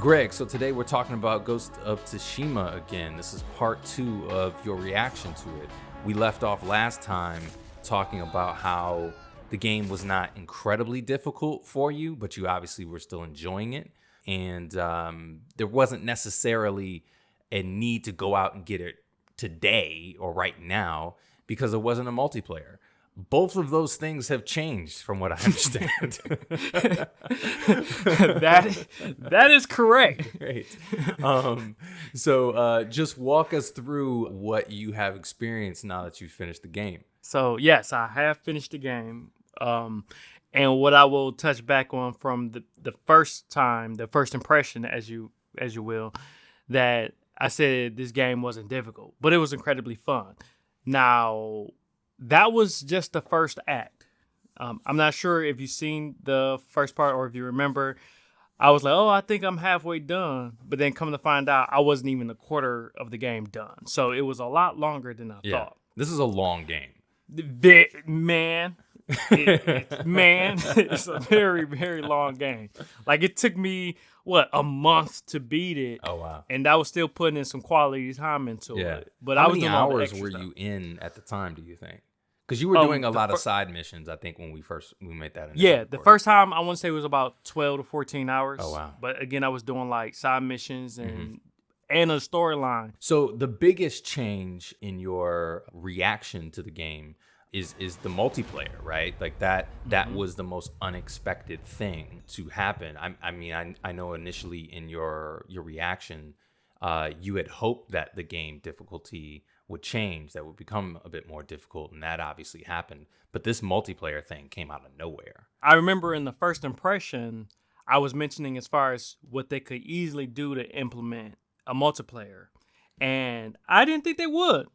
Greg, so today we're talking about Ghost of Tsushima again. This is part two of your reaction to it. We left off last time talking about how the game was not incredibly difficult for you, but you obviously were still enjoying it. And um, there wasn't necessarily a need to go out and get it today or right now because it wasn't a multiplayer both of those things have changed from what I understand. that that is correct. Great. Um, so uh, just walk us through what you have experienced now that you've finished the game. So yes, I have finished the game. Um, and what I will touch back on from the, the first time, the first impression, as you as you will, that I said this game wasn't difficult, but it was incredibly fun. Now that was just the first act. Um, I'm not sure if you've seen the first part or if you remember. I was like, oh, I think I'm halfway done. But then come to find out, I wasn't even a quarter of the game done. So it was a lot longer than I yeah. thought. This is a long game. The, man, it, man, it's a very, very long game. Like it took me what a month to beat it. Oh wow! And I was still putting in some quality time into yeah. it. But How I was many hours were stuff. you in at the time? Do you think? Because you were um, doing a lot of side missions, I think, when we first we made that. Yeah, the first time I want to say it was about twelve to fourteen hours. Oh wow! But again, I was doing like side missions and mm-hmm. and a storyline. So the biggest change in your reaction to the game is is the multiplayer, right? Like that that mm-hmm. was the most unexpected thing to happen. I, I mean, I, I know initially in your your reaction, uh, you had hoped that the game difficulty would change, that would become a bit more difficult, and that obviously happened. But this multiplayer thing came out of nowhere. I remember in the first impression, I was mentioning as far as what they could easily do to implement a multiplayer. And I didn't think they would.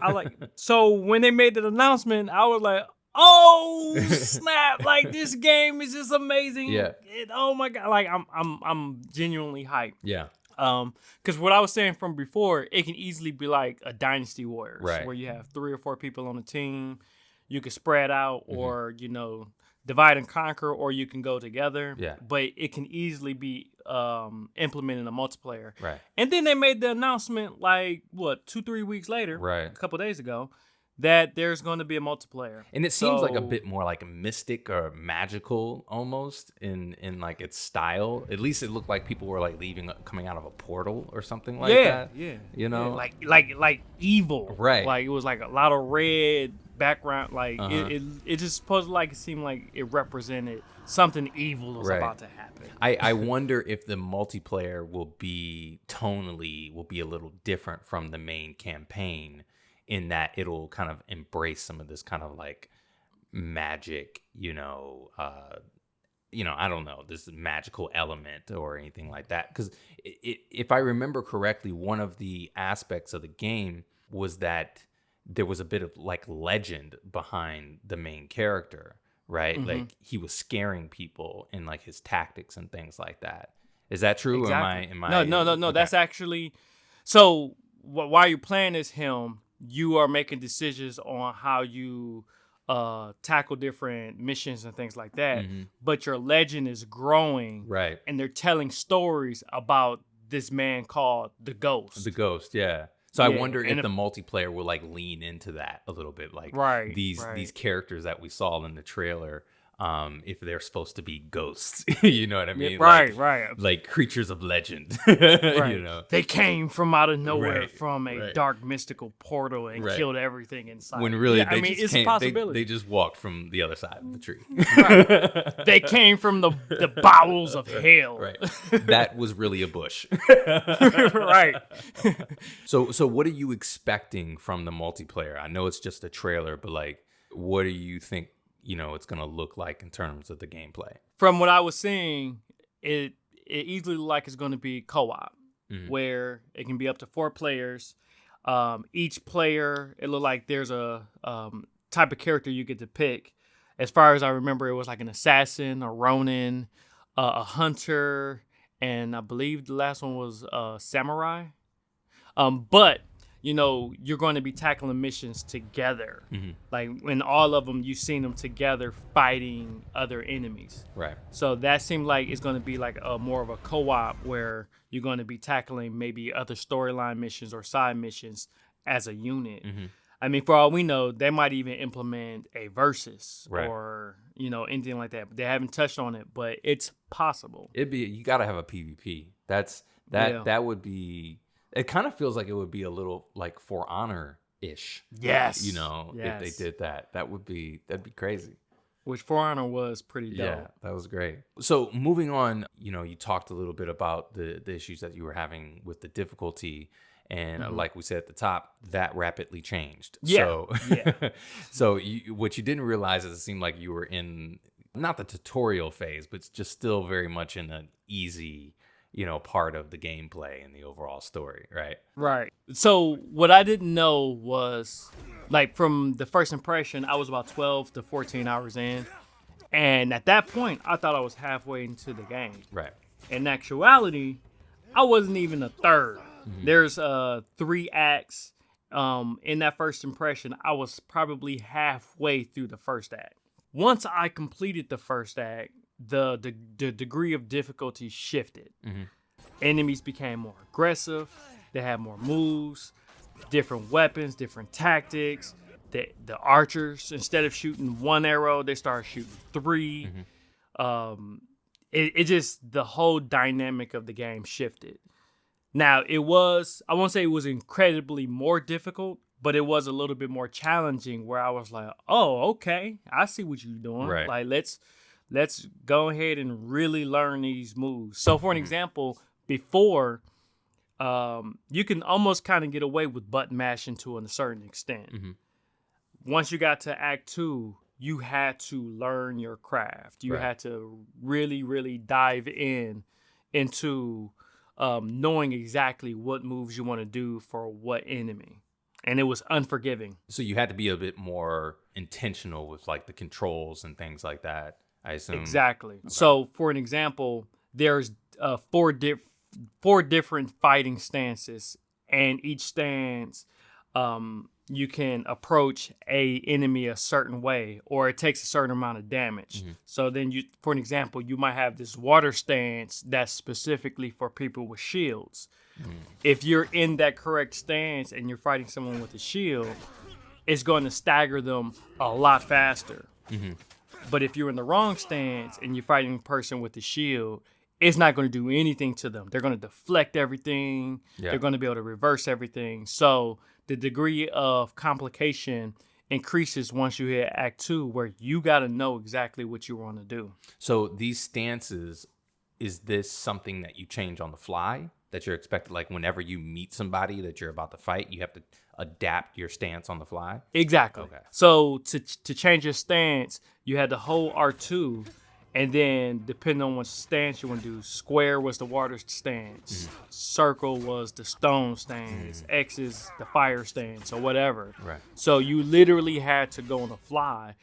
I like so when they made that announcement, I was like, oh snap! like this game is just amazing. Yeah. It, oh my god! Like I'm I'm I'm genuinely hyped. Yeah. Um, because what I was saying from before, it can easily be like a Dynasty Warriors, right. where you have three or four people on a team. You can spread out, mm-hmm. or you know, divide and conquer, or you can go together. Yeah. But it can easily be um, implemented in a multiplayer. Right. And then they made the announcement like what two, three weeks later, right, a couple days ago, that there's going to be a multiplayer. And it seems so, like a bit more like mystic or magical almost in in like its style. At least it looked like people were like leaving coming out of a portal or something like yeah, that. Yeah. You know? Yeah, like like like evil. Right. Like it was like a lot of red background like uh-huh. it, it, it just supposed like it seemed like it represented something evil was right. about to happen. I, I wonder if the multiplayer will be tonally will be a little different from the main campaign in that it'll kind of embrace some of this kind of like magic, you know, uh, you know, I don't know, this magical element or anything like that. Because if I remember correctly, one of the aspects of the game was that there was a bit of like legend behind the main character, right? Mm-hmm. Like he was scaring people in like his tactics and things like that. Is that true? Exactly. Am I? Am no, no, no, no. Okay. That's actually so. Wh- while you're playing as him, you are making decisions on how you uh, tackle different missions and things like that. Mm-hmm. But your legend is growing, right? And they're telling stories about this man called the Ghost. The Ghost, yeah. So yeah. I wonder if, if the multiplayer will like lean into that a little bit, like right, these right. these characters that we saw in the trailer um, if they're supposed to be ghosts. you know what I mean? right, like, right. Like creatures of legend. right. You know, they came from out of nowhere right, from a right. dark mystical portal and killed everything inside. When really, yeah, I mean, it's came, a possibility. They, they, just walked from the other side of the tree. they came from the the bowels of hell. Right. That was really a bush. right. so, so what are you expecting from the multiplayer? I know it's just a trailer, but like, what do you think you know it's going to look like in terms of the gameplay. From what I was seeing, it it easily like it's going to be co-op, mm-hmm. where it can be up to four players. Um, each player, it looked like there's a um, type of character you get to pick. As far as I remember, it was like an assassin, a ronin, uh, a hunter, and I believe the last one was a samurai. Um, but you know, you're going to be tackling missions together. Mhm. Like in all of them, you've seen them together fighting other enemies. Right. So that seemed like it's going to be like a more of a co-op where you're going to be tackling maybe other storyline missions or side missions as a unit. Mhm. I mean, for all we know, they might even implement a versus Right. or you know anything like that. But they haven't touched on it, but it's possible. It'd be you got to have a PvP. That's that Yeah. that would be. It kind of feels like it would be a little like For Honor ish. Yes, You know, if they did that, that would be that'd be crazy. which For Honor was pretty dope. Yeah, that was great. So moving on, you know, you talked a little bit about the the issues that you were having with the difficulty, and Mhm. like we said at the top, that rapidly changed. Yeah, So, yeah. so you, what you didn't realize is it seemed like you were in not the tutorial phase, but just still very much in an easy, you know, part of the gameplay and the overall story, right? Right. So what I didn't know was like from the first impression, I was about 12 to 14 hours in. And at that point, I thought I was halfway into the game. Right. In actuality, I wasn't even a 3rd There's uh three acts. Um, in that first impression, I was probably halfway through the first act. Once I completed the first act, the the, the degree of difficulty shifted. Mhm. Enemies became more aggressive. They had more moves, different weapons, different tactics. The the archers, instead of shooting one arrow, they started shooting 3 Um, it, it just the whole dynamic of the game shifted. Now it was I won't say it was incredibly more difficult, but it was a little bit more challenging where I was like, "Oh, okay. I see what you're doing. Right. Like let's let's go ahead and really learn these moves." So for an example, before um you can almost kind of get away with button mashing to a certain extent. Mhm. Once you got to act 2, you had to learn your craft. You Right. had to really really dive in into um, knowing exactly what moves you want to do for what enemy. And it was unforgiving. So you had to be a bit more intentional with like the controls and things like that. I assume. Exactly. So, for an example, there's uh, four diff- four different fighting stances, and each stance, um, you can approach a enemy a certain way, or it takes a certain amount of damage. Mhm. So then, you, for an example, you might have this water stance that's specifically for people with shields. Mhm. If you're in that correct stance and you're fighting someone with a shield, it's going to stagger them a lot faster. Mhm. But if you're in the wrong stance and you're fighting a person with a shield, it's not going to do anything to them. They're going to deflect everything. Yeah. They're going to be able to reverse everything. So the degree of complication increases once you hit Act Two, where you got to know exactly what you want to do. So these stances, is this something that you change on the fly? That you're expected, like whenever you meet somebody that you're about to fight, you have to adapt your stance on the fly. Exactly. Okay. So to to change your stance, you had to hold R two, and then depending on what stance you want to do, square was the water stance, mm-hmm. circle was the stone stance, mm-hmm. X is the fire stance, or whatever. Right. So you literally had to go on the fly.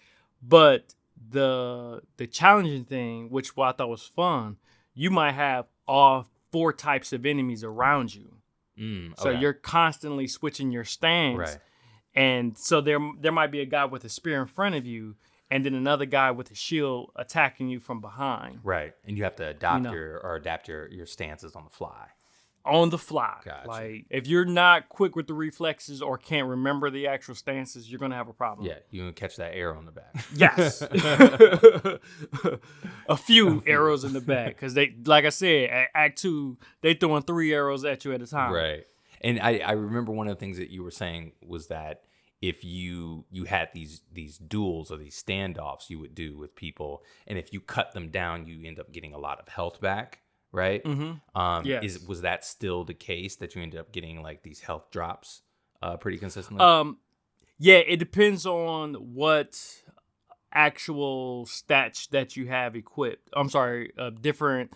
But the the challenging thing, which what I thought was fun, you might have all four types of enemies around you. Mm, So you're constantly switching your stance. right. And so there there might be a guy with a spear in front of you, and then another guy with a shield attacking you from behind Right. And you have to adopt know. your or adapt your your stances on the fly. On the fly. Gotcha. Like if you're not quick with the reflexes or can't remember the actual stances, you're gonna have a problem. Yeah, you can catch that arrow in the back. Yes. a few arrows in the back because they, like I said, at Act Two, they throwing three arrows at you at a time. right. And I, I remember one of the things that you were saying was that if you you had these these duels or these standoffs you would do with people, and if you cut them down, you end up getting a lot of health back, right? Mm-hmm. Um, Yes. Is was that still the case that you ended up getting like these health drops, uh, pretty consistently? Um, yeah, it depends on what actual stats that you have equipped. I'm sorry, uh, different.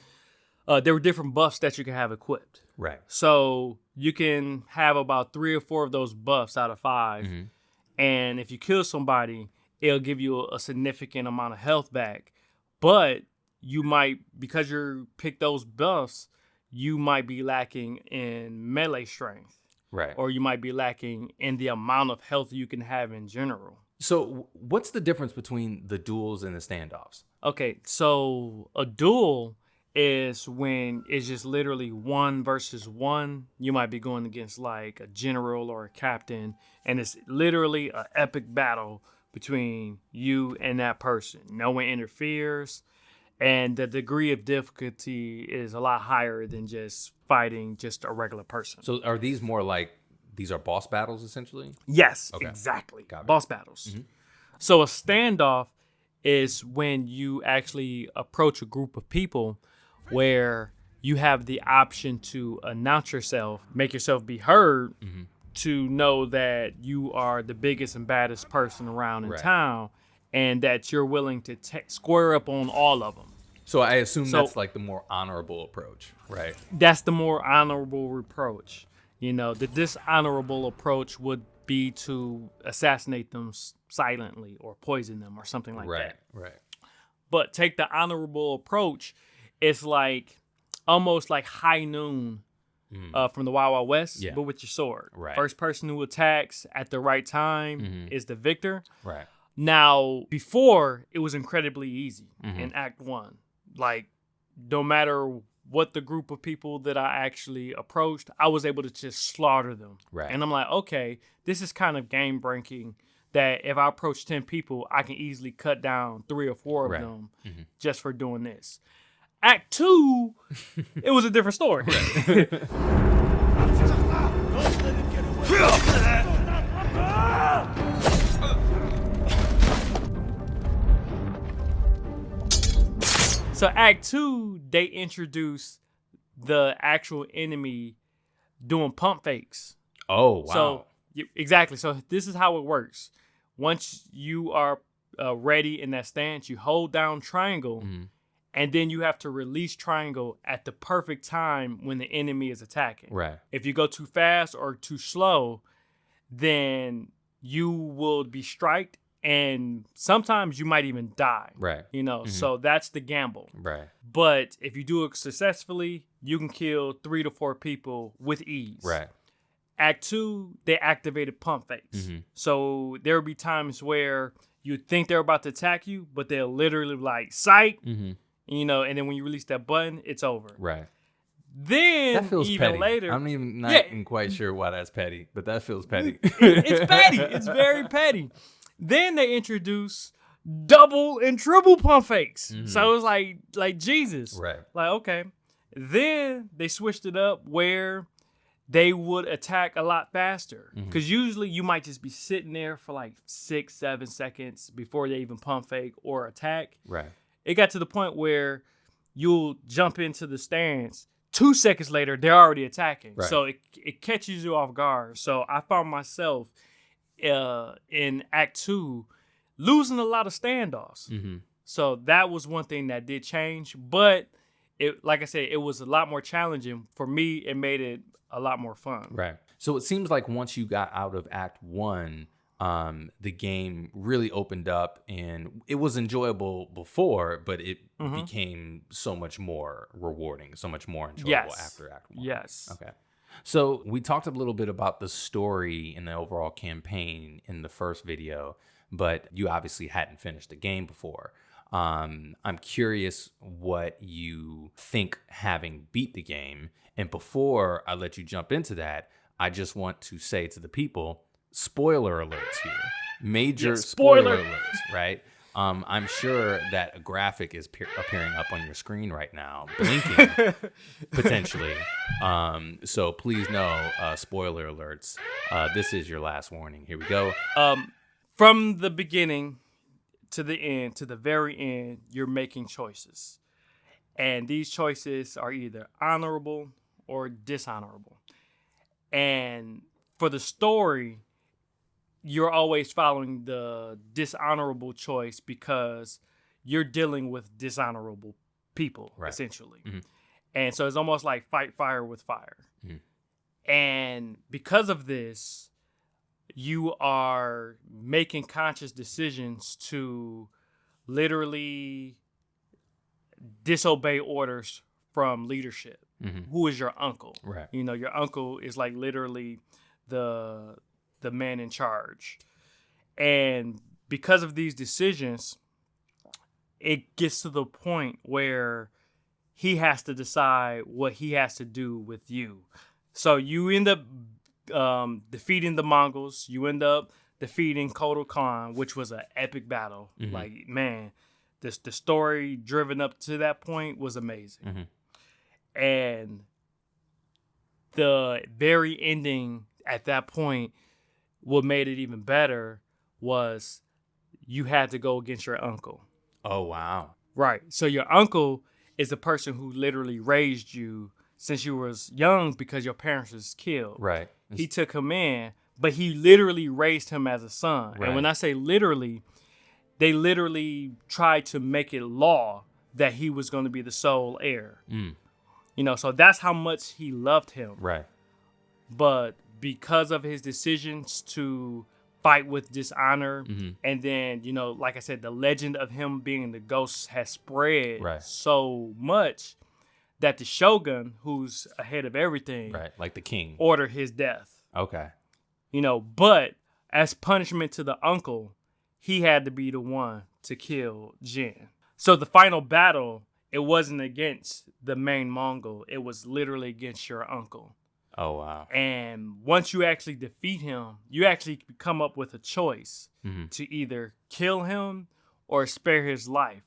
Uh, there were different buffs that you can have equipped. right. So you can have about three or four of those buffs out of 5 Mhm. and if you kill somebody, it'll give you a significant amount of health back. But you might, because you pick those buffs, you might be lacking in melee strength. Right. or you might be lacking in the amount of health you can have in general. So, what's the difference between the duels and the standoffs? Okay, so a duel is when it's just literally one versus one. You might be going against like a general or a captain, and it's literally an epic battle between you and that person. No one interferes, and the degree of difficulty is a lot higher than just fighting just a regular person. So, are these more like these are boss battles essentially? Yes, Okay. exactly. Boss battles. Mm-hmm. So a standoff is when you actually approach a group of people where you have the option to announce yourself, make yourself be heard mm-hmm. to know that you are the biggest and baddest person around in Right. town and that you're willing to ta square up on all of them. So, I assume So- that's like the more honorable approach, right? that's the more honorable approach. You know, the dishonorable approach would be to assassinate them silently or poison them or something like right. that. Right. right. But take the honorable approach, it's like almost like high noon uh, from the Wild Wild West, Mm. Yeah. but with your sword. Right. First person who attacks at the right time Mhm. is the victor. Right. Now, before it was incredibly easy Mhm. in Act One. Like, no matter what the group of people that I actually approached, I was able to just slaughter them. Right. And I'm like, okay, this is kind of game breaking. That if I approach ten people, I can easily cut down three or four of Right. them Mhm. just for doing this. Act two, it was a different story. So Act Two, they introduce the actual enemy doing pump fakes. Oh wow. So exactly. So this is how it works. Once you are uh, ready in that stance, you hold down triangle, Mhm. and then you have to release triangle at the perfect time when the enemy is attacking. right. If you go too fast or too slow, then you will be striked, and sometimes you might even die. Right. You know, Mhm. so that's the gamble. Right. But if you do it successfully, you can kill three to four people with ease. Right. Act two, they activated pump fakes. Mhm. So there will be times where you think they're about to attack you, but they're literally like sight, Mm-hmm. you know, and then when you release that button, it's over. Right. Then That feels even petty. later, I'm even not Yeah. even quite sure why that's petty, but that feels petty. it's petty. It's very petty. Then they introduce double and triple pump fakes. So it's like like Jesus. Mm-hmm. right. Like, okay. Then they switched it up where they would attack a lot faster. Mm-hmm. Because usually you might just be sitting there for like six, seven seconds before they even pump fake or attack. Right. It got to the point where you'll jump into the stance. Two seconds later, they're already attacking. Right. So it, it catches you off guard. So I found myself uh, in Act Two losing a lot of standoffs. Mm-hmm. So that was one thing that did change, but it like I said, it was a lot more challenging for me. It made it a lot more fun. Right. So it seems like once you got out of Act One, um, the game really opened up, and it was enjoyable before, but it Mhm. became so much more rewarding, so much more enjoyable Yes. after Act One. Yes. Okay. So we talked a little bit about the story and the overall campaign in the first video, but you obviously hadn't finished the game before. Um, I'm curious what you think having beat the game. And before I let you jump into that, I just want to say to the people, spoiler alerts here. Major Yeah, spoiler. spoiler. alerts, right? Um, I'm sure that a graphic is pe- appearing up on your screen right now, blinking potentially. Um, so please know, uh, spoiler alerts. Uh, this is your last warning. Here we go. Um, from the beginning to the end, to the very end, you're making choices, and these choices are either honorable or dishonorable. And for the story, you're always following the dishonorable choice because you're dealing with dishonorable people, Right. essentially. Mhm. And so it's almost like fight fire with fire. Mhm. And because of this, you are making conscious decisions to literally disobey orders from leadership. Mhm. who is your uncle. Right. You know, your uncle is like literally the the man in charge. And because of these decisions, it gets to the point where he has to decide what he has to do with you. So you end up um, defeating the Mongols. You end up defeating Khotun Khan, which was an epic battle. Mhm. Like man, this the story driven up to that point was amazing. Mhm. And the very ending at that point, what made it even better was you had to go against your uncle. Oh wow. Right. So your uncle is the person who literally raised you since you was young because your parents was killed. Right. He took him in, but he literally raised him as a son. Right. And when I say literally, they literally tried to make it law that he was going to be the sole heir. Mm, You know, so that's how much he loved him. right. But because of his decisions to fight with dishonor, Mhm. and then, you know, like I said, the legend of him being the ghost has spread Right. so much that the shogun, who's ahead of everything, Right. Like the king. ordered his death. Okay. You know, but as punishment to the uncle, he had to be the one to kill Jin. So the final battle, it wasn't against the main Mongol, it was literally against your uncle. Oh wow. And once you actually defeat him, you actually come up with a choice hmm to either kill him or spare his life.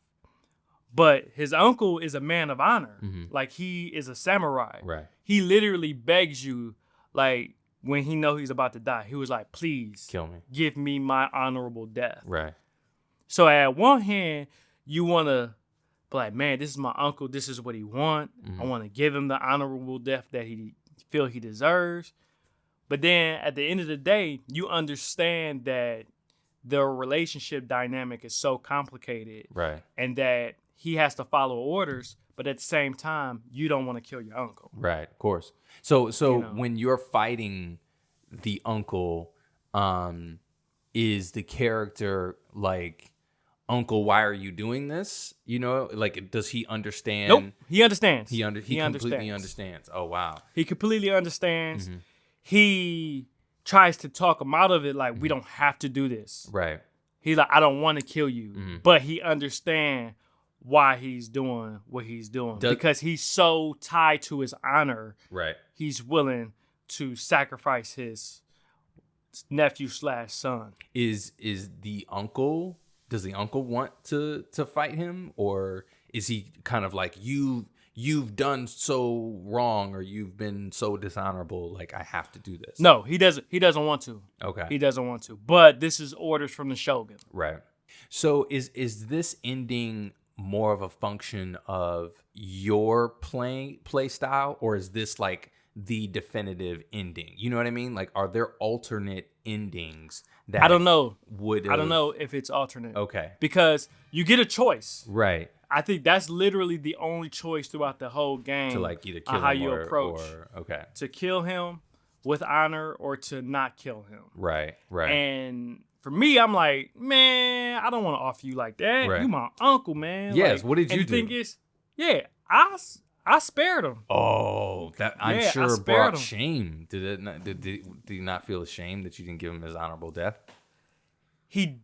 But his uncle is a man of honor. Mhm. Like he is a samurai. Right. He literally begs you, like when he know he's about to die, he was like, please Kill me. give me my honorable death. Right. So at one hand, you want to be like, man, this is my uncle. This is what he want. I Mhm. want to give him the honorable death that he feel he deserves. But then at the end of the day, you understand that the relationship dynamic is so complicated Right. and that he has to follow orders, but at the same time, you don't want to kill your uncle. Right, of course. So so You know. when you're fighting the uncle, um, is the character like Uncle, why are you doing this? You know, like does he understand Nope, he understands. he under he, He completely understands. understands. Oh wow. He completely understands. Mhm. He tries to talk him out of it like we don't have to do this. Right. He's like, I don't want to kill you, Mhm. but he understand why he's doing what he's doing Does- because he's so tied to his honor. Right. He's willing to sacrifice his nephew slash son. Is is the uncle does the uncle want to to fight him or is he kind of like you you've done so wrong or you've been so dishonorable like I have to do this. No, he doesn't. He doesn't want to. Okay. He doesn't want to. But this is orders from the shogun. Right. So is is this ending more of a function of your play play style or is this like the definitive ending? You know what I mean? Like are there alternate endings that I don't know. would I don't know if it's alternate Okay. because you get a choice. Right. I think that's literally the only choice throughout the whole game To like either kill how him you or, approach. or okay. to kill him with honor or to not kill him. Right. Right. And for me, I'm like, man, I don't want to offer you like that. Right. You my uncle, man. Yes, Like, what did you do? is, yeah, I I spared him. oh, that I'm Yeah, sure brought him. shame. Did it not did, did, did you not feel ashamed that you didn't give him his honorable death? He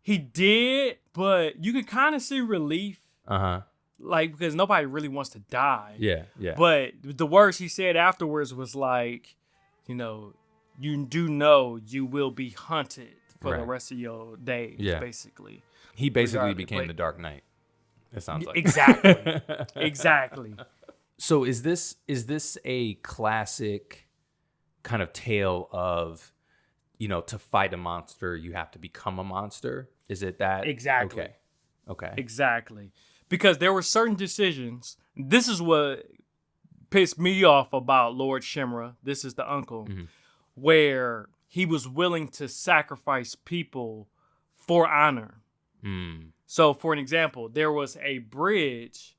he did, but you could kind of see relief, Uh-huh. like because nobody really wants to die. Yeah. Yeah. But the words he said afterwards was like, you know, you do know you will be hunted for the rest of your days, Yeah. basically. He basically became the Dark Knight. It sounds like Exactly. exactly. So is this is this a classic kind of tale of you know to fight a monster you have to become a monster? Is it that Exactly. Okay. Okay. Exactly. Because there were certain decisions. This is what pissed me off about Lord Shimura. This is the uncle, Mhm. where he was willing to sacrifice people for honor. Mm. So, for an example, there was a bridge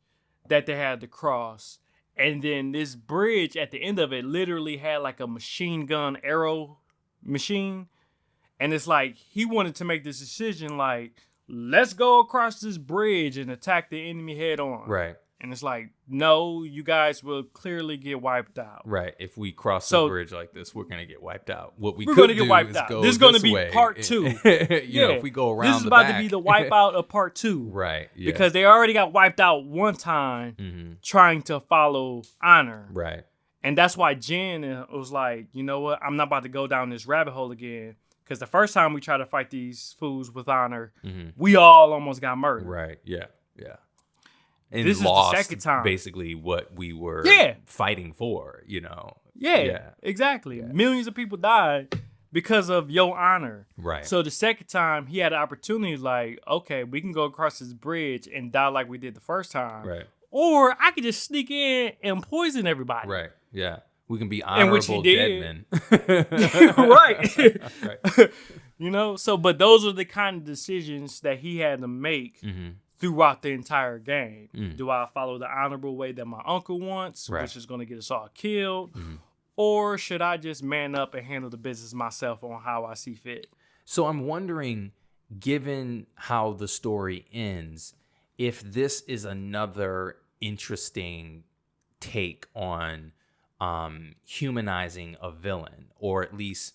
that they had to cross. And then this bridge at the end of it literally had like a machine gun arrow machine. And it's like he wanted to make this decision like, let's go across this bridge and attack the enemy head on. Right. And it's like, no, you guys will clearly get wiped out. Right. If we cross So- the bridge like this, we're gonna get wiped out. What we We're could gonna get do wiped is out. go This is gonna be way. part two. you know, if we go around This is about back. to be the wipeout of part two. right. Yeah. Because they already got wiped out one time Mhm. trying to follow honor. Right. And that's why Jin uh, was like, you know what? I'm not about to go down this rabbit hole again. Because the first time we tried to fight these fools with honor, hmm we all almost got murdered. Right. Yeah. Yeah. And This is the second time. basically what we were Yeah. fighting for. You know. Yeah, Yeah. exactly. Yeah. Millions of people died because of your honor. Right. So the second time he had an opportunity, like, okay, we can go across this bridge and die like we did the first time, right. or I could just sneak in and poison everybody. Right. Yeah. We can be And which he honorable did. dead men. right. right. you know, so but those are the kind of decisions that he had to make hmm throughout the entire game. Mm. Do I follow the honorable way that my uncle wants, Right. which is going to get us all killed, Mhm. or should I just man up and handle the business myself on how I see fit? So I'm wondering, given how the story ends, if this is another interesting take on um, humanizing a villain, or at least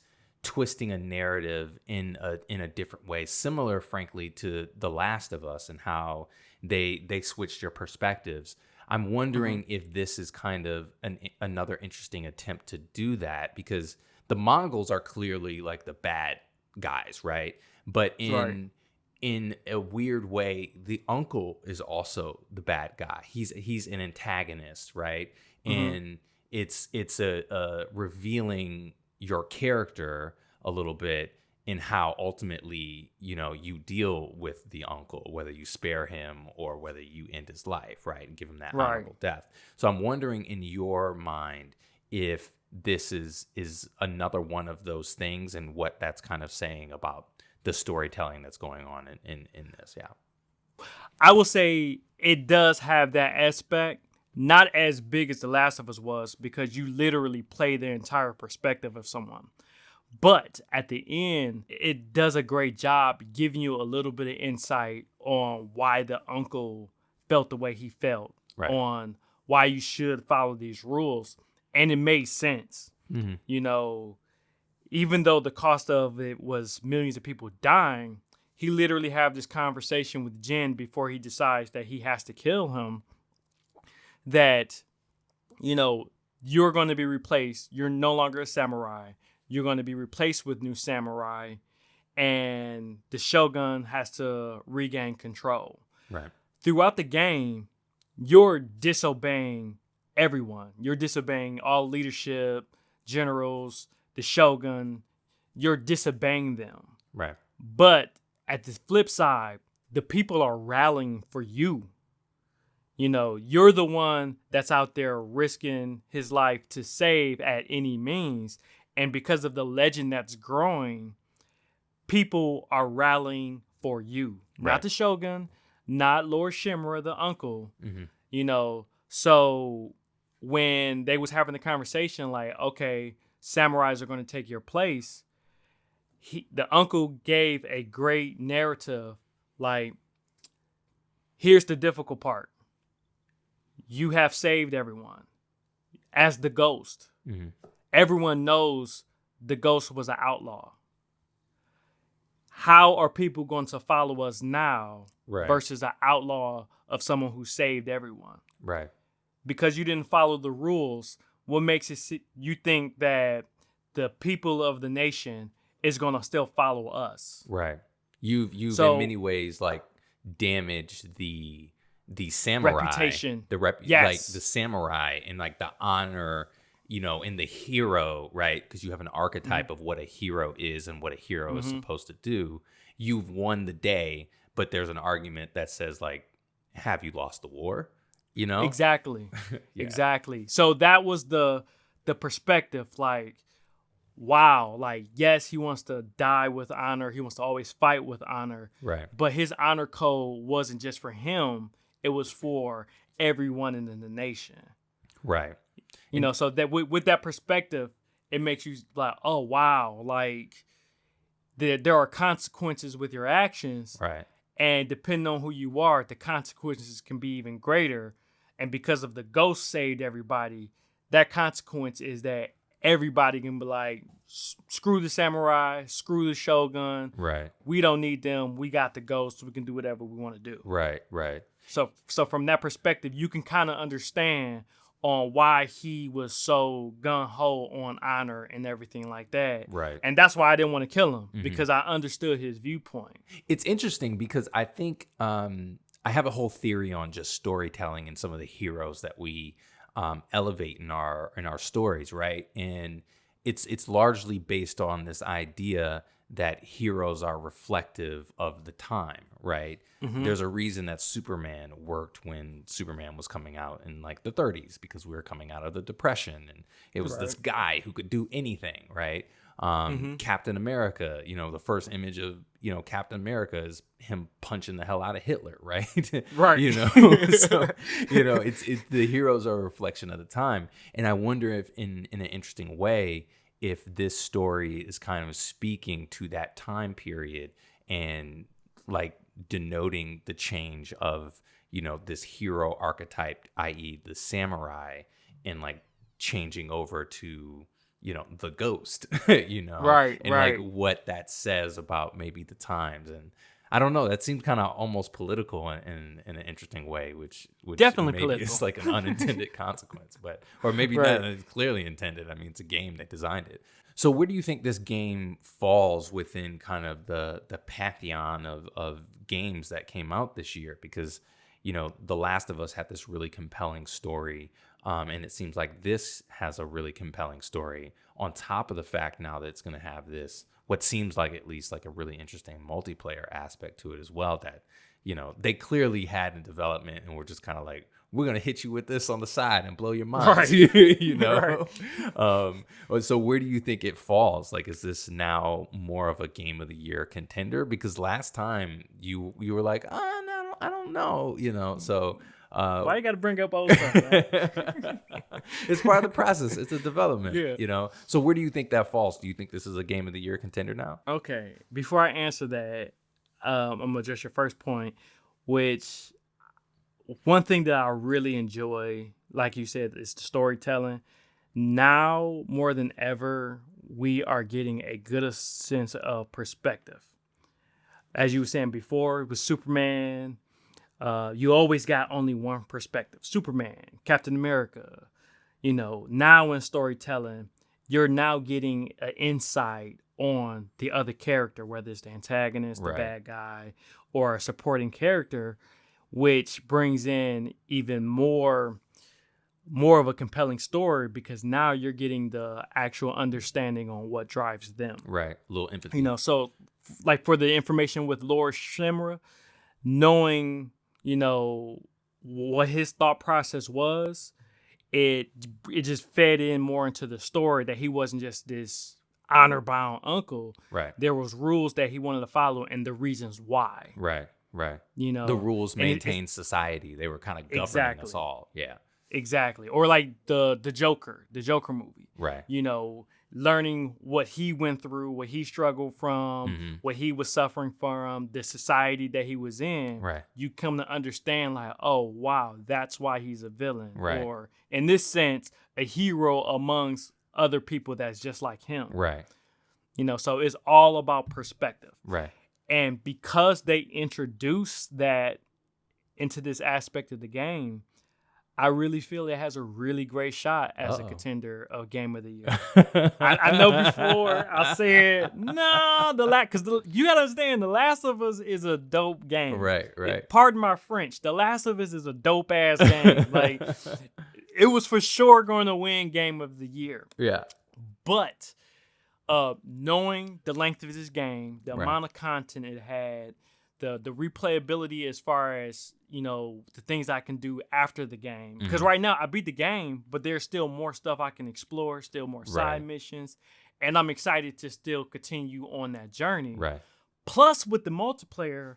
twisting a narrative in a in a different way, similar, frankly, to The Last of Us and how they they switched your perspectives. I'm wondering if this is kind of an another interesting attempt to do that because the Mongols are clearly like the bad guys, right? But in Right. in a weird way, the uncle is also the bad guy. He's he's an antagonist, right? Mhm. And it's it's a, a revealing your character a little bit in how ultimately you know you deal with the uncle whether you spare him or whether you end his life right and give him that Right. honorable death so i'm wondering in your mind if this is is another one of those things and what that's kind of saying about the storytelling that's going on in in, in this yeah I will say it does have that aspect, not as big as The Last of Us was, because you literally play the entire perspective of someone. But at the end, it does a great job giving you a little bit of insight on why the uncle felt the way he felt, Right. on why you should follow these rules. And it made sense. mm-hmm. You know, even though the cost of it was millions of people dying, he literally have this conversation with Jin before he decides that he has to kill him. That, you know, you're going to be replaced. You're no longer a samurai. You're going to be replaced with new samurai, and the shogun has to regain control. right Throughout the game, you're disobeying everyone. You're disobeying all leadership, generals, the shogun. You're disobeying them. right But at the flip side, the people are rallying for you. You know, you're the one that's out there risking his life to save at any means. And because of the legend that's growing, people are rallying for you. Right. Not the shogun, not Lord Shimura, the uncle. mm-hmm. You know, so when they was having the conversation, like, okay, samurais are going to take your place, he, the uncle gave a great narrative. Like, here's the difficult part: you have saved everyone as the ghost. Mm-hmm. Everyone knows the ghost was an outlaw. How are people going to follow us now right versus an outlaw of someone who saved everyone? right because you didn't follow the rules, what makes it you think that the people of the nation is going to still follow us? Right. You've you've So- in many ways like damaged the the samurai Reputation. the rep like Yes. the samurai and like the honor, you know, in the hero, right? Because you have an archetype Mm-hmm. of what a hero is and what a hero is Mhm. supposed to do. You've won the day, but there's an argument that says like, have you lost the war? You know? Exactly. Yeah. Exactly. So that was the the perspective like wow, like yes, he wants to die with honor. He wants to always fight with honor. Right. But his honor code wasn't just for him, it was for everyone in the nation. Right. You know, so that with, with that perspective, it makes you like, oh wow, like there there are consequences with your actions, Right. and depending on who you are, the consequences can be even greater. and because of the ghost saved everybody, that consequence is that everybody can be like, screw the samurai, screw the shogun. Right. We don't need them. We got the ghosts. We can do whatever we want to do. Right. Right. So so from that perspective, you can kind of understand on why he was so gun ho on honor and everything like that. Right. And that's why I didn't want to kill him Mhm. because I understood his viewpoint. It's interesting because I think um, I have a whole theory on just storytelling and some of the heroes that we um, elevate in our in our stories, right? And it's it's largely based on this idea that heroes are reflective of the time, right? Mhm. There's a reason that Superman worked when Superman was coming out in like the 30s because we were coming out of the Depression and it was this guy who could do anything, right? Um, Mhm. Captain America, you know, the first image of you know Captain America is him punching the hell out of Hitler, right? Right. you know, so you know, it's it, the heroes are a reflection of the time, and I wonder if in in an interesting way if this story is kind of speaking to that time period and like denoting the change of you know this hero archetype i.e the samurai and like changing over to you know the ghost you know Right, and right. like what that says about maybe the times and I don't know. That seems kind of almost political in, in, in an interesting way, which, which Definitely maybe political. It's like an unintended consequence, but or maybe Right. not. It's clearly intended. I mean, it's a game. They designed it. So where do you think this game falls within kind of the the pantheon of of games that came out this year? Because you know, The Last of Us had this really compelling story, um, and it seems like this has a really compelling story. On top of the fact now that it's going to have this, what seems like at least like a really interesting multiplayer aspect to it as well. That you know they clearly had in development, and we're just kind of like, we're gonna hit you with this on the side and blow your mind, Right. you know. Right. Um, so where do you think it falls? Like, is this now more of a game of the year contender? Because last time you you were like, oh, no, I don't know, you know. So uh, Why you got to bring up old stuff? it's part of the process. It's a development, Yeah. you know. So where do you think that falls? Do you think this is a game of the year contender now? Okay, before I answer that, um, I'm gonna address your first point, which one thing that I really enjoy, like you said, is the storytelling. Now more than ever, we are getting a good sense of perspective. As you were saying before, with Superman, uh, you always got only one perspective. Superman, Captain America. You know, now in storytelling, you're now getting an insight on the other character, whether it's the antagonist, the Right. bad guy, or a supporting character, which brings in even more more of a compelling story because now you're getting the actual understanding on what drives them. Right, a little empathy. You know, so like for the information with Lord Shimura, knowing, you know, what his thought process was, it it just fed in more into the story that he wasn't just this honor bound uncle. right, There was rules that he wanted to follow and the reasons why. right, right. You know, The rules and it- society. They were kind of governing us all. Yeah, exactly, or like the the Joker, the Joker movie. right. You know, learning what he went through, what he struggled from, Mhm. what he was suffering from, the society that he was in. Right. You come to understand, like, oh wow, that's why he's a villain, Right. or in this sense, a hero amongst other people that's just like him. Right. You know, so it's all about perspective. Right. And because they introduced that into this aspect of the game, I really feel it has a really great shot as Uh-oh. a contender of game of the year. I, I know before I said no, the last because you gotta understand, The Last of Us is a dope game. right. Right. Pardon my French. The Last of Us is a dope ass game. like it was for sure going to win game of the year. yeah. But uh, knowing the length of this game, the Right. amount of content it had, the the replayability as far as you know the things I can do after the game. Because Mhm. right now I beat the game, but there's still more stuff I can explore, still more side Right. missions, and I'm excited to still continue on that journey. Right. Plus, with the multiplayer.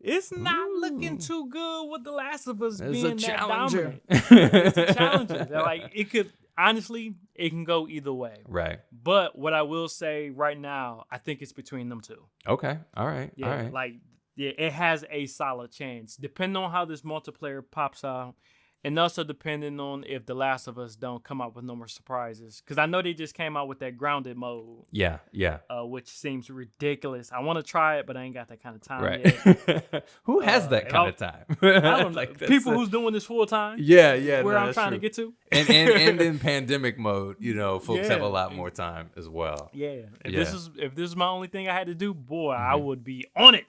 It's not looking too good with The Last of Us It's being a that dominant. It's a challenger. They're like it could honestly, it can go either way. right. But what I will say right now, I think it's between them two. Okay. All right. Yeah, All right. like yeah, it has a solid chance. Depending on how this multiplayer pops out, and also depending on if The Last of Us don't come out with no more surprises. Because I know they just came out with that grounded mode, Yeah, yeah. uh, which seems ridiculous. I want to try it, but I ain't got that kind of time Right. yet. Who has Uh, that kind of time? I don't. Like, that's People who's doing this full time. Yeah, yeah. where no, I'm trying to get to. and, and and in pandemic mode, you know, folks have a lot more time as well. Yeah. If Yeah. this is if this is my only thing I had to do, boy, I Mhm. would be on it.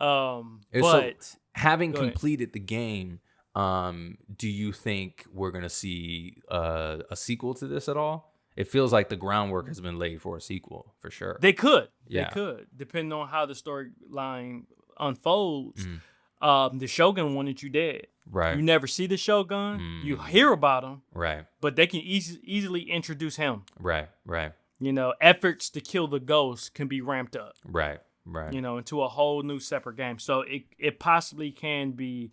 Um, And so- but Having Go ahead. completed the game, um, do you think we're gonna see uh, a sequel to this at all? It feels like the groundwork has been laid for a sequel for sure. they could. Yeah. They could, depending on how the storyline unfolds. Mhm. Um, the Shogun wanted you dead. right, You never see the Shogun. You Mm. hear about him, right, but they can eas- easily introduce him. right, right, You know, efforts to kill the ghost can be ramped up. right, right. You know, into a whole new separate game. So it it possibly can be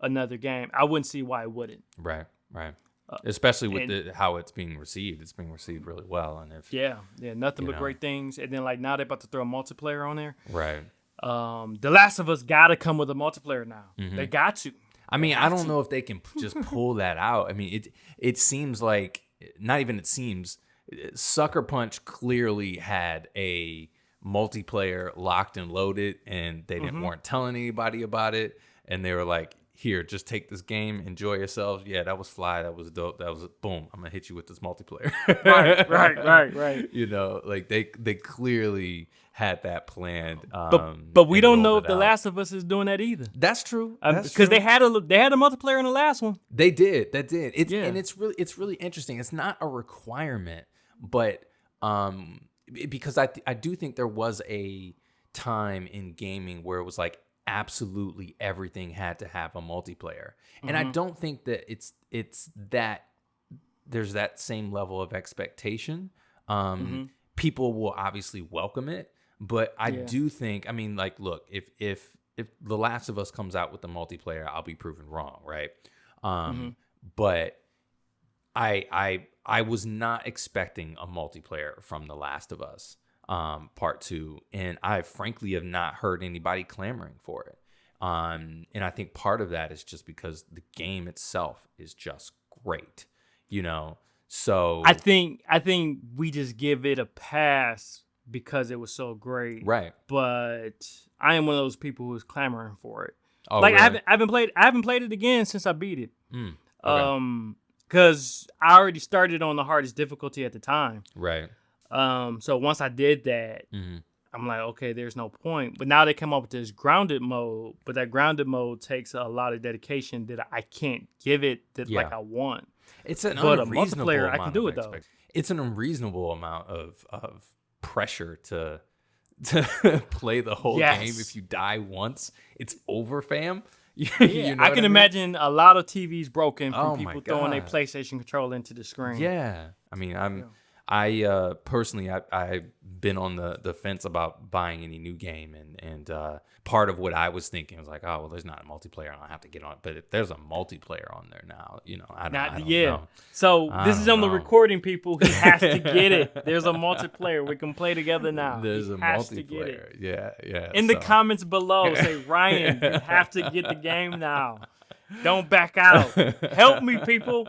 another game. I wouldn't see why it wouldn't. Right, right. Uh, Especially with and- the, how it's being received, it's being received really well, and if Yeah, yeah, nothing but know. great things. And then like now they're about to throw a multiplayer on there. right. Um, The Last of Us got to come with a multiplayer now. Mm-hmm. They got to. I mean, I don't to. know if they can just pull that out. I mean, it it seems like not even it seems. Sucker Punch clearly had a multiplayer locked and loaded, and they didn't Mhm. weren't telling anybody about it, and they were like, "Here, just take this game, enjoy yourselves." Yeah, that was fly. That was dope. That was boom. I'm gonna hit you with this multiplayer. Right, right, right, right. You know, like they they clearly had that planned. Um, But but we don't know if it The out. Last of Us is doing that either. That's true. That's Because they had a they had a multiplayer in the last one. They did. That did. It's Yeah. and it's really it's really interesting. It's not a requirement, but um b- because I I do think there was a time in gaming where it was like absolutely everything had to have a multiplayer. And I Mhm. don't think that it's it's that there's that same level of expectation. Um Mhm. people will obviously welcome it, but I Yeah. do think I mean like look, if if if The Last of Us comes out with the multiplayer, I'll be proven wrong, right? Um Mm-hmm. but I I I was not expecting a multiplayer from The Last of Us um part 2 and I frankly have not heard anybody clamoring for it. Um and I think part of that is just because the game itself is just great, you know. So I think I think we just give it a pass because it was so great. right. But I am one of those people who's clamoring for it. Oh, like I haven't I haven't played I haven't played it again since I beat it. Mm, okay. Um because I already started on the hardest difficulty at the time. right. Um so once I did that, hmm I'm like, okay, there's no point. But now they come up with this grounded mode, but that grounded mode takes a lot of dedication that I can't give it that like I want. It's an But a unreasonable multiplayer, I can amount do of it, though. It's an unreasonable amount of of pressure to to play the whole game. If you die once, it's over, fam. You- Yeah, you know I can mean? imagine a lot of TVs broken from Oh people throwing their God. PlayStation controller into the screen. Yeah, I mean, I'm. Yeah. I uh, personally, I, I've been on the, the fence about buying any new game, and and uh, part of what I was thinking was like, oh well, there's not a multiplayer, I don't have to get on it. But if there's a multiplayer on there now, you know, I don't, Not- I don't yeah. know. So I this is on the recording, people. He has to get it. There's a multiplayer. We can play together now. There's He a has to get it. multiplayer. Yeah, yeah. In the comments below, say Ryan, you have to get the game now. Don't back out. Help me, people.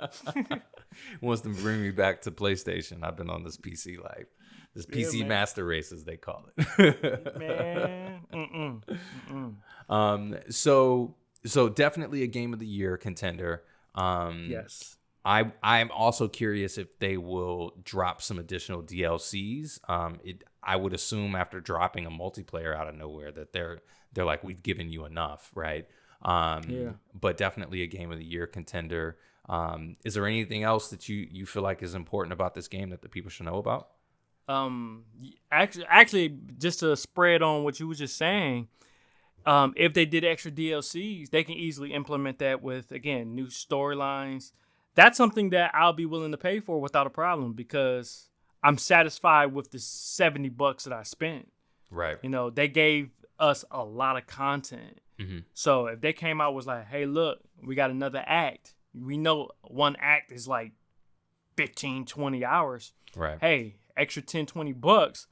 wants to bring me back to PlayStation. I've been on this PC life, this PC master race as they call it. Man. Mm-mm. Mm-mm. um, so so definitely a game of the year contender. Um, Yes. I I'm also curious if they will drop some additional DLCs. Um, it I would assume after dropping a multiplayer out of nowhere that they're they're like we've given you enough, right? Um, Yeah. But definitely a game of the year contender. Um, is there anything else that you you feel like is important about this game that the people should know about? um actually actually just to spread on what you were just saying um if they did extra dlcs they can easily implement that with again new storylines that's something that i'll be willing to pay for without a problem because i'm satisfied with the 70 bucks that i spent Right. you know they gave us a lot of content Mhm. so if they came out was like hey look we got another act we know one act is like 15 20 hours Right. hey, extra 10, 20 bucks,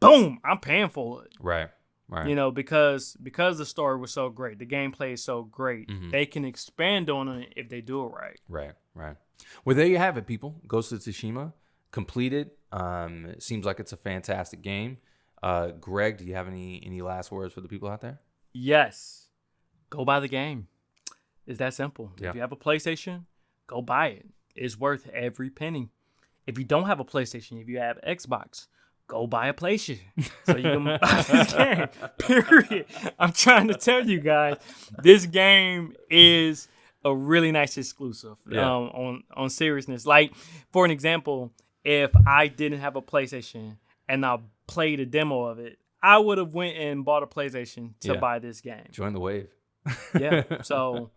boom, I'm paying for it. Right. Right. You know, because because the story was so great, the gameplay is so great, Mhm. they can expand on it if they do it right. Right, right. Well, there you have it, people. Ghost of Tsushima completed. Um, it seems like it's a fantastic game. Uh, Greg, do you have any any last words for the people out there? Yes, go buy the game. It's that simple. Yeah. If you have a PlayStation, go buy it. It's worth every penny. If you don't have a PlayStation, if you have Xbox, go buy a PlayStation so you can buy this game. Period. I'm trying to tell you guys, this game is a really nice exclusive. Yeah. Um, on on seriousness, like for an example, if I didn't have a PlayStation and I played a demo of it, I would have went and bought a PlayStation to Yeah. buy this game Join the wave. yeah so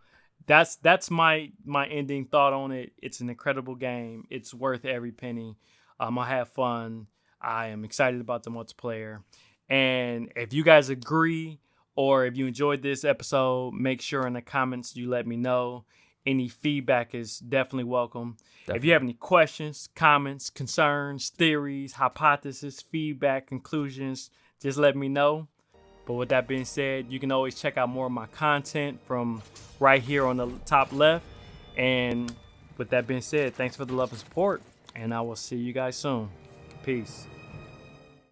that's that's my my ending thought on it. It's an incredible game. It's worth every penny. Um i have fun. I am excited about the multiplayer. And if you guys agree or if you enjoyed this episode make sure in the comments you let me know. Any feedback is definitely welcome. If you have any questions comments concerns theories hypotheses feedback conclusions just let me know but with that being said, you can always check out more of my content from right here on the top left. And with that being said, thanks for the love and support. And I will see you guys soon. Peace.